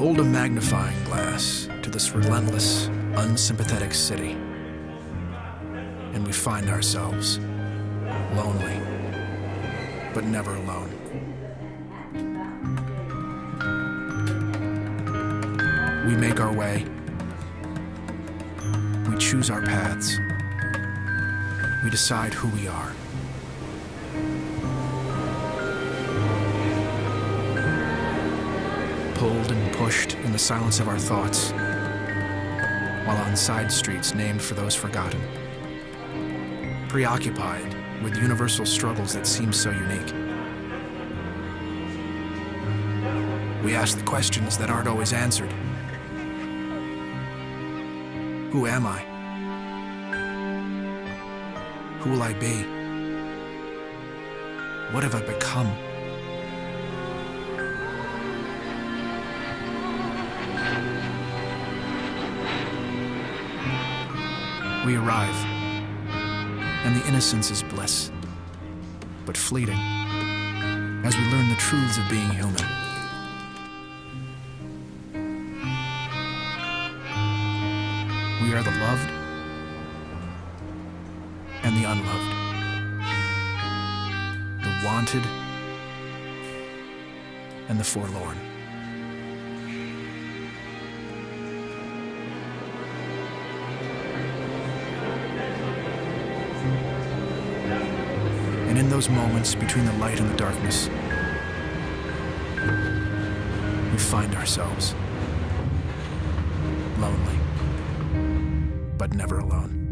Hold a magnifying glass to this relentless, unsympathetic city, and we find ourselves lonely, but never alone. We make our way. We choose our paths. We decide who we are. Pulled and pushed in the silence of our thoughts, while on side streets named for those forgotten. Preoccupied with universal struggles that seem so unique. We ask the questions that aren't always answered. Who am I? Who will I be? What have I become? We arrive, and the innocence is bliss, but fleeting, as we learn the truths of being human. We are the loved and the unloved, the wanted and the forlorn. In those moments between the light and the darkness, we find ourselves lonely, but never alone.